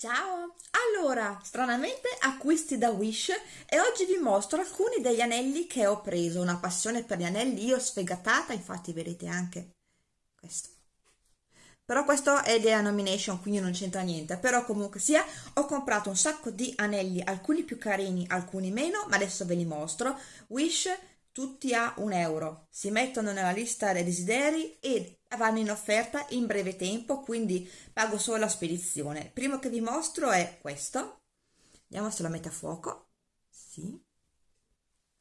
Ciao! Allora, stranamente acquisti da Wish e oggi vi mostro alcuni degli anelli che ho preso, una passione per gli anelli, io sfegatata, infatti vedete anche questo. Però questo è della nomination, quindi non c'entra niente, però comunque sia, ho comprato un sacco di anelli, alcuni più carini, alcuni meno, ma adesso ve li mostro. Wish tutti a un euro, si mettono nella lista dei desideri e vanno in offerta in breve tempo, quindi pago solo la spedizione. Il primo che vi mostro è questo, vediamo se lo mette a fuoco, sì,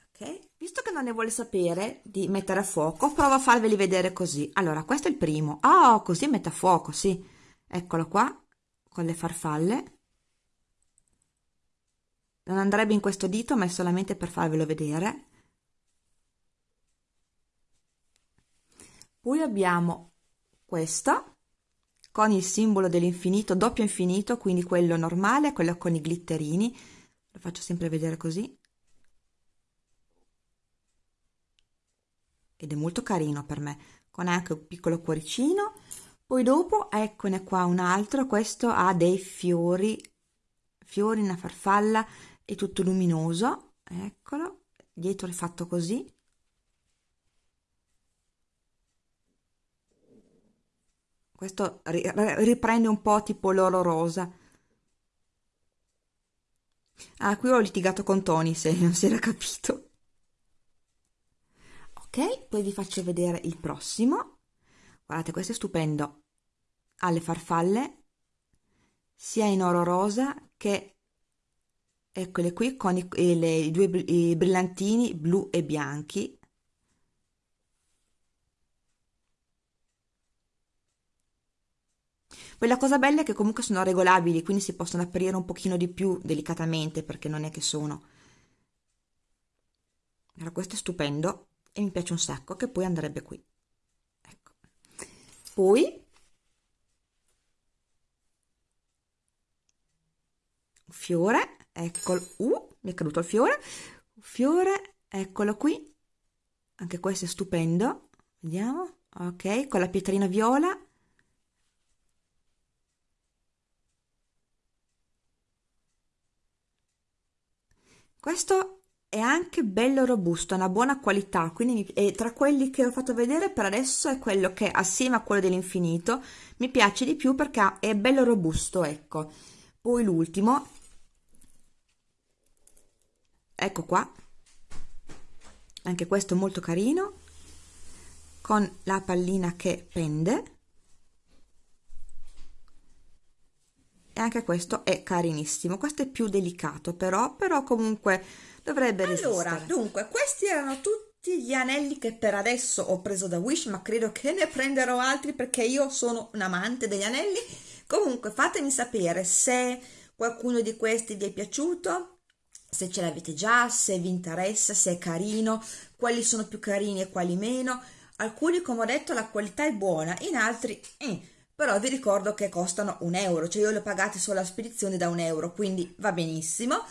ok, visto che non ne vuole sapere di mettere a fuoco, provo a farveli vedere così. Allora, questo è il primo, oh, così mette a fuoco, sì, eccolo qua, con le farfalle, non andrebbe in questo dito, ma è solamente per farvelo vedere, Poi abbiamo questa con il simbolo dell'infinito, doppio infinito, quindi quello normale, quello con i glitterini. Lo faccio sempre vedere così. Ed è molto carino per me, con anche un piccolo cuoricino. Poi dopo, eccone qua un altro, questo ha dei fiori, fiori, una farfalla, è tutto luminoso, eccolo, dietro è fatto così Questo riprende un po' tipo l'oro rosa. Ah, qui ho litigato con Tony se non si era capito. Ok, poi vi faccio vedere il prossimo. Guardate, questo è stupendo. Ha le farfalle, sia in oro rosa che eccole qui con i, le, i due i brillantini blu e bianchi Poi la cosa bella è che comunque sono regolabili, quindi si possono aprire un pochino di più delicatamente, perché non è che sono. Allora, questo è stupendo e mi piace un sacco, che poi andrebbe qui. Ecco. Poi un fiore, eccolo, uh, mi è caduto il fiore, un fiore, eccolo qui, anche questo è stupendo, vediamo, ok, con la pietrina viola, Questo è anche bello robusto, ha una buona qualità, quindi mi, tra quelli che ho fatto vedere per adesso è quello che assieme a quello dell'infinito mi piace di più perché è bello robusto, ecco. Poi l'ultimo, ecco qua, anche questo molto carino, con la pallina che pende e anche questo è carinissimo questo è più delicato però però comunque dovrebbe resistere allora dunque questi erano tutti gli anelli che per adesso ho preso da Wish ma credo che ne prenderò altri perché io sono un amante degli anelli comunque fatemi sapere se qualcuno di questi vi è piaciuto se ce l'avete già, se vi interessa, se è carino, quali sono più carini e quali meno. Alcuni, come ho detto, la qualità è buona, in altri eh, però vi ricordo che costano un euro, cioè io le ho pagate solo la spedizione da un euro, quindi va benissimo.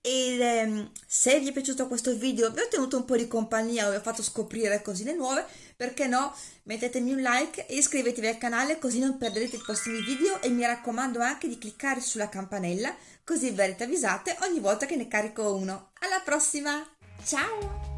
E ehm, se vi è piaciuto questo video, vi ho tenuto un po' di compagnia, vi ho fatto scoprire cosine nuove, perché no? Mettetemi un like e iscrivetevi al canale così non perderete i prossimi video e mi raccomando anche di cliccare sulla campanella così verrete avvisate ogni volta che ne carico uno. Alla prossima, ciao!